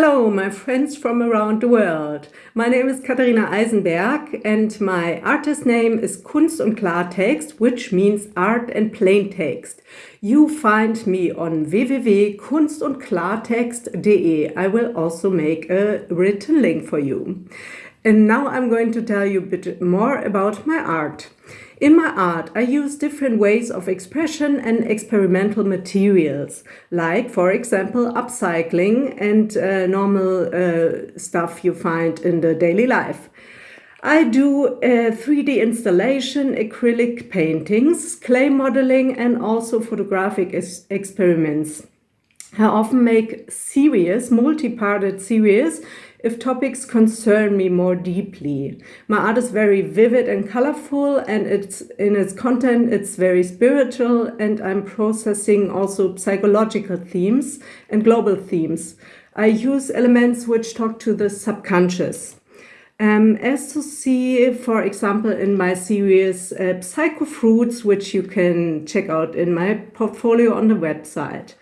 Hello, my friends from around the world. My name is Katharina Eisenberg and my artist name is Kunst und Klartext, which means art and plain text. You find me on www.kunstundklartext.de. I will also make a written link for you. And now I'm going to tell you a bit more about my art. In my art, I use different ways of expression and experimental materials, like, for example, upcycling and uh, normal uh, stuff you find in the daily life. I do 3D installation, acrylic paintings, clay modeling, and also photographic experiments. I often make series, multi-parted series, if topics concern me more deeply. My art is very vivid and colorful and it's in its content it's very spiritual and I'm processing also psychological themes and global themes. I use elements which talk to the subconscious. Um, as to see, for example, in my series uh, Psycho Fruits, which you can check out in my portfolio on the website.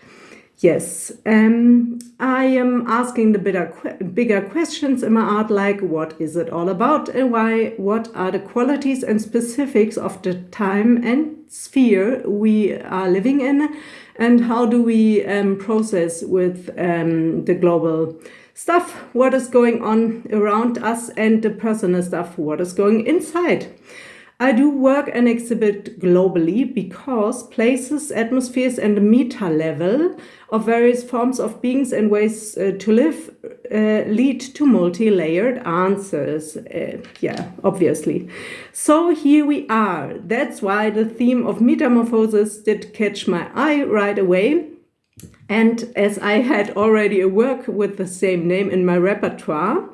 Yes, um, I am asking the bigger, bigger questions in my art, like what is it all about and why, what are the qualities and specifics of the time and sphere we are living in, and how do we um, process with um, the global stuff, what is going on around us, and the personal stuff, what is going inside. I do work and exhibit globally because places, atmospheres and the meta level of various forms of beings and ways uh, to live uh, lead to multi-layered answers. Uh, yeah, obviously. So here we are. That's why the theme of metamorphosis did catch my eye right away. And as I had already a work with the same name in my repertoire,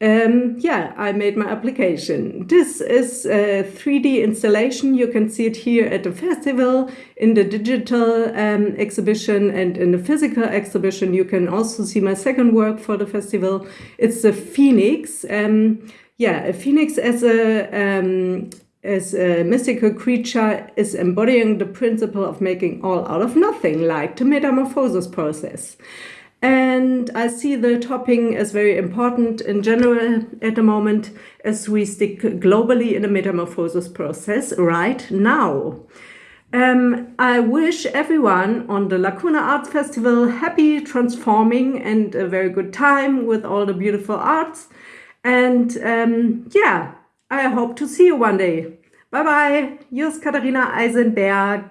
um, yeah, I made my application. This is a 3D installation. You can see it here at the festival, in the digital um, exhibition and in the physical exhibition. You can also see my second work for the festival. It's the Phoenix. Um, yeah, a phoenix as a, um, as a mystical creature is embodying the principle of making all out of nothing, like the metamorphosis process. And I see the topping as very important in general at the moment as we stick globally in the metamorphosis process right now. Um, I wish everyone on the Lacuna Arts Festival happy transforming and a very good time with all the beautiful arts. And um, yeah, I hope to see you one day. Bye bye, yours Katharina Eisenberg.